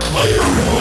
Player one.